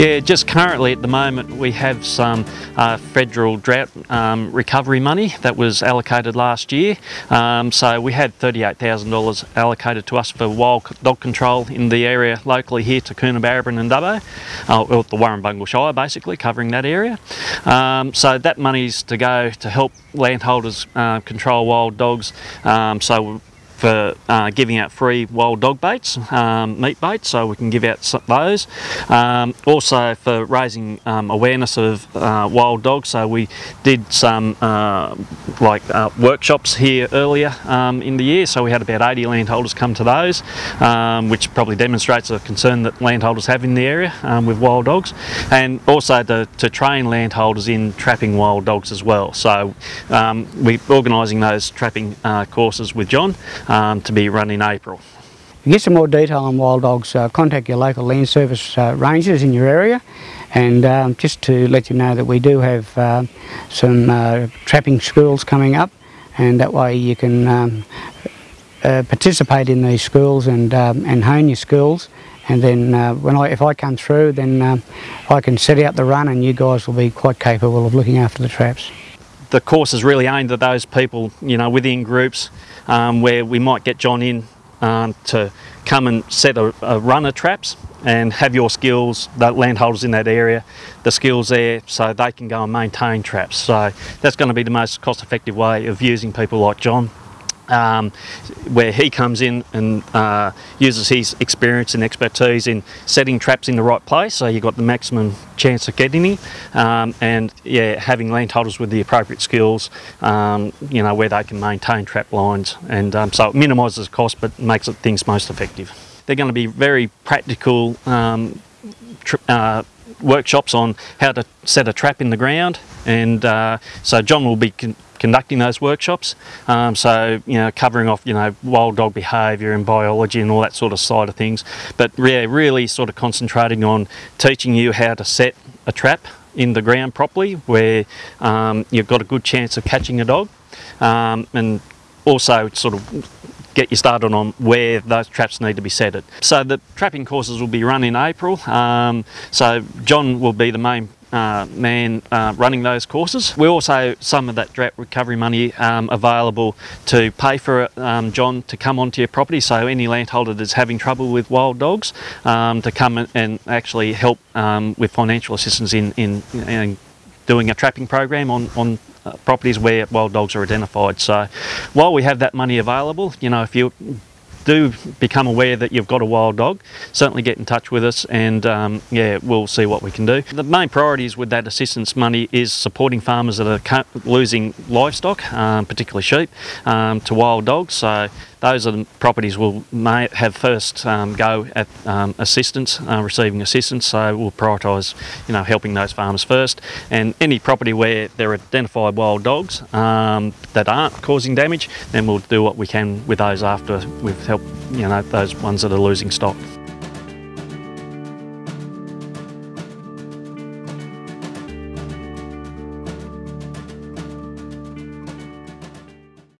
Yeah, just currently at the moment we have some uh, federal drought um, recovery money that was allocated last year. Um, so we had $38,000 allocated to us for wild dog control in the area locally here to Coonabarabran and Dubbo, uh, or the Warrumbungle Shire basically covering that area. Um, so that money's to go to help landholders uh, control wild dogs. Um, so for uh, giving out free wild dog baits, um, meat baits, so we can give out those. Um, also for raising um, awareness of uh, wild dogs, so we did some uh, like uh, workshops here earlier um, in the year, so we had about 80 landholders come to those, um, which probably demonstrates a concern that landholders have in the area um, with wild dogs, and also to, to, train landholders in trapping wild dogs as well. So we're organising those trapping uh, courses with John um, to be run in April. To get some more detail on wild dogs, uh, contact your local land service uh, rangers in your area and um, just to let you know that we do have uh, some uh, trapping schools coming up and that way you can um, uh, participate in these schools and, um, and hone your skills and then uh, when I, if I come through then um, I can set out the run and you guys will be quite capable of looking after the traps the course is really aimed at those people, you know, within groups um, where we might get John in um, to come and set a, a run of traps and have your skills, the landholders in that area, the skills there so they can go and maintain traps. So that's going to be the most cost effective way of using people like John um, where he comes in and uh, uses his experience and expertise in setting traps in the right place so you've got the maximum chance of getting him um, and yeah having landholders with the appropriate skills um, you know where they can maintain trap lines and um, so it minimises cost but makes it things most effective. They're going to be very practical um, uh, workshops on how to set a trap in the ground and uh, so John will be conducting those workshops. Um, so, you know, covering off, you know, wild dog behaviour and biology and all that sort of side of things. But yeah, really sort of concentrating on teaching you how to set a trap in the ground properly where um, you've got a good chance of catching a dog um, and also sort of get you started on where those traps need to be set. at. So the trapping courses will be run in April. Um, so John will be the main uh, man uh, running those courses. We also some of that drought recovery money um, available to pay for um, John to come onto your property. So any landholder that's having trouble with wild dogs um, to come and actually help um, with financial assistance in, in, in doing a trapping program on, on uh, properties where wild dogs are identified. So while we have that money available, you know, if you do become aware that you've got a wild dog, certainly get in touch with us and um, yeah, we'll see what we can do. The main priorities with that assistance money is supporting farmers that are losing livestock, um, particularly sheep, um, to wild dogs. So those are the properties we'll may have first um, go at um, assistance, uh, receiving assistance. So we'll prioritise, you know, helping those farmers first. And any property where there are identified wild dogs um, that aren't causing damage, then we'll do what we can with those after we've helped, you know, those ones that are losing stock.